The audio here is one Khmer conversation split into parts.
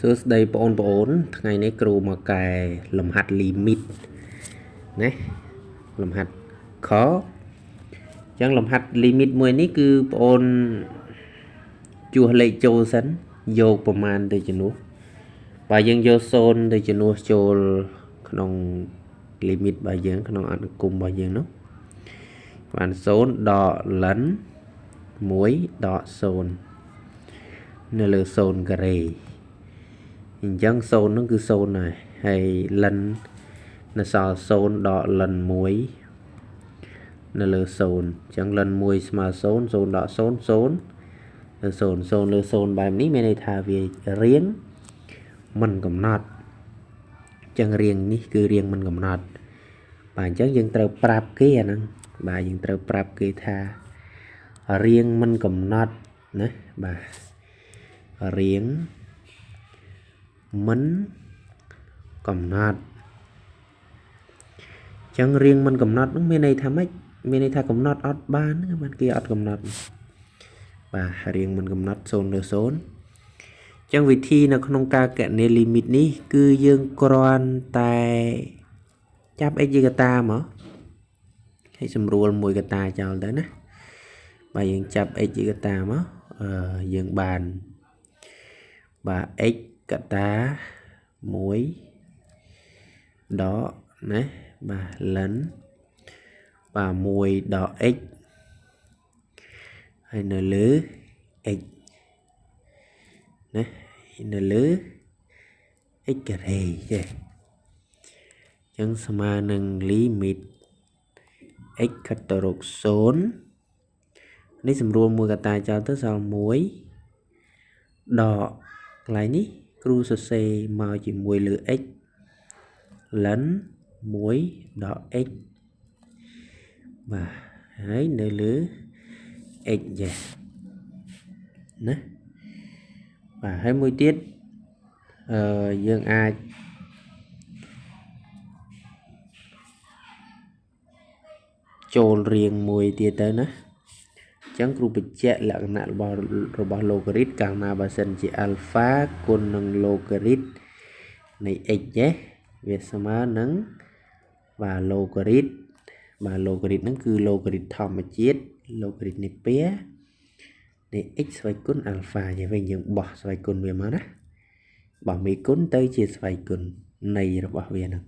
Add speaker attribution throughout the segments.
Speaker 1: សួស្តីបងប្អូន ថ្ងៃនេះគ្រូមកកែលំហាត់ limit ណាលំហាត់ខអញ្ចឹងលំហាត់ limit មួយនេះគឺបងអូនជួសលេខចូលសិនយកប្រមាណទៅជំនួសបើយើងយក0ទៅជំនួសចូលក្នុង limit របស់យើង ក្នុងអនុគមរបស់យើងនោះបាន0ដក len 1ដក0នៅលើ0ការ៉េ អញ្ចឹង0ហ្នឹងគឺ0ហើយហើយលិននៅសល់0ដកលិន1នៅលើ0អញ្ចឹងលិន1ស្មើ0 0ដក0 0លើ0 0លើ0បែបនេះមានន័យថាវារៀងមិនកំណត់អញ្ចឹងរៀងនេះគឺរៀងមិនកំណត់បាទអញ្ចឹងយើងត្រូវប្រាប់គេអាហ្នឹងបាទយើងត្រូវប្រាប់គេថារៀងមិនកំណត់ណាបាទរៀង មិនកំណត់ចឹងរៀងមិនកំណត់នឹងមានន័យថាម៉េចមានន័យថាកំណត់អត់បានបានគេអត់កំណត់បាទរៀងមិនកំណត់0លើ0ចឹងវិធីនៅក្នុងការកណនី limit នេះ គឺយើងគ្រាន់តែចាប់ x ជាកតាមកហើយសម្រួលមួយកតាចោលទៅណាបាទយើងចាប់ x ជាកតាមកអឺយើងបានបាទ x កតា1ដកណាបាទលិនបាទ1ដក x ហើយនៅលើ x ណានៅលើ x ការ៉េចេះអញ្ចឹងស្មើនឹង limit x ខិតទៅរក0នេះសម្រួលមួយកតាចោលទៅសល់1ដកកន្លែងនេះ គ្រូសរសេរមកជាមួយលើ x លិន1ដល់ x បាទហើយនៅលើ x ចេះណាបាទហើយមួយទៀតអឺយើងអាចចូលរៀងមួយទៀតទៅណា ចឹងគ្រូបញ្ជាក់លក្ខណៈរបស់របស់ logarit កាលណាបើសិនជា alpha គុណនឹង logarit នៃ x ទេវាស្មើនឹងបាទ logarit បាទ logarit ហ្នឹងគឺ logarit ធម្មជាតិ logarit នៃពែនៃ x ស្វ័យគុណ alpha យ៉ាងវិញយើងបោះស្វ័យគុណវាមកណាបោះមេគុណទៅជាស្វ័យគុណនៃរបស់វាហ្នឹង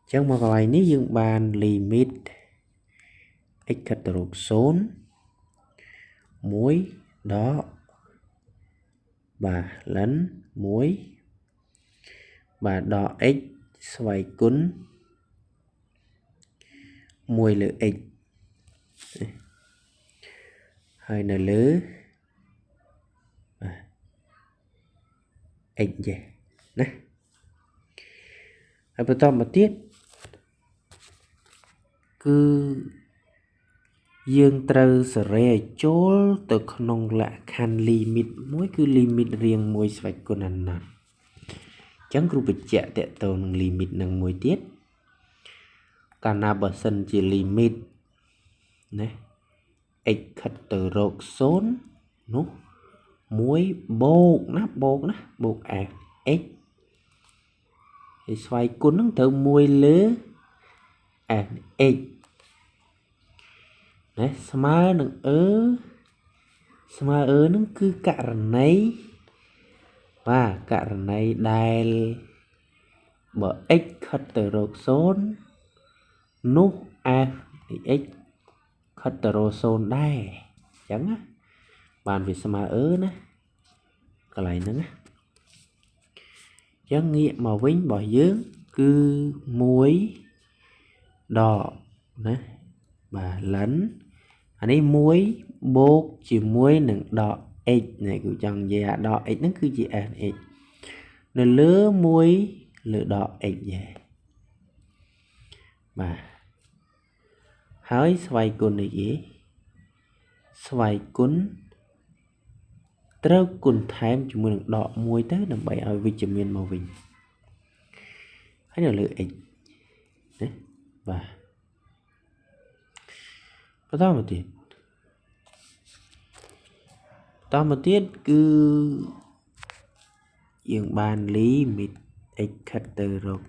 Speaker 1: អញ្ចឹងមកកន្លែងនេះយើងបាន limit x ខិតទៅរក0 1ដកបាទលិន1បាទដក x ស្វ័យគុណ1លើ x ហើយនៅលើបាទ x ចេះណាហើយបន្តមកទៀតគឺ យើងត្រូវសេរីឲ្យចូលទៅក្នុងលក្ខខណ្ឌ limit មួយគឺ limit រៀងមួយស្វេចគុណអណាត់អញ្ចឹងគ្រូបញ្ជាក់តកតនឹង limit នឹងមួយទៀតកាលណាបើសិនជា limit ណា x ខិតទៅរក0នោះ1បូកណាបូកណាបូក f x ហើយស្វ័យគុណនឹងត្រូវ1លើ f x ណាស្មើនឹងអឺស្មើអឺនឹងគឺករណីបាទករណីដែលបើ x ខិតទៅរក0នោះ f នៃ x ខិតទៅរក0ដែរអញ្ចឹងណាបានវាស្មើអឺណាកន្លែងហ្នឹងណាអញ្ចឹងងាកមកវិញរបស់យើងគឺ1ដកណាបាទលិន អានេះ1បូកជាមួយនឹងដក x នេះគឺចង់និយាយអាដក x ហ្នឹងគឺជា fx នៅលើ1លើដក x យេបាទហើយស្វ័យគុណនេះគេស្វ័យគុណត្រូវគុណថែមជាមួយនឹងដក1ទៅដើម្បីឲ្យវិជ្ជមានមកវិញហើយនៅលើ x ណាបាទ បន្តមកទៀតបន្តមកទៀតគឺយើងបាន limit x ខិតទៅរក0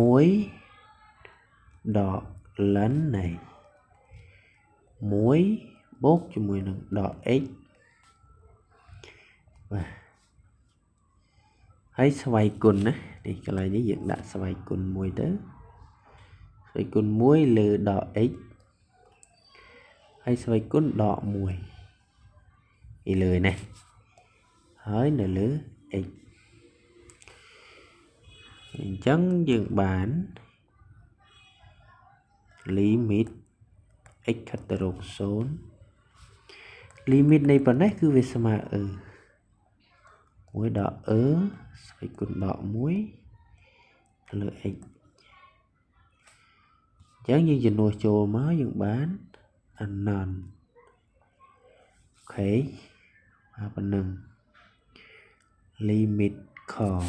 Speaker 1: 1ដក ln នៃ1បូកជាមួយនឹងដក x បាទហើយស្វ័យគុណណានេះកន្លែងនេះយើងដាក់ស្វ័យគុណមួយទៅ ស្វ័យគុណ1លើដក x ហើយស្វ័យគុណដក1ពីលើនេះហើយនៅលើ x អញ្ចឹងយើងបាន limit x ខិតទៅរក0 limit នៃប៉ុណ្ណេះគឺវាស្មើអឺ1ដកអឺស្វ័យគុណដក1លើ x អញ្ចឹងយើងជំនួសចូលមកយើងបាន anon អូខេមកប៉ុណ្ណឹង limit call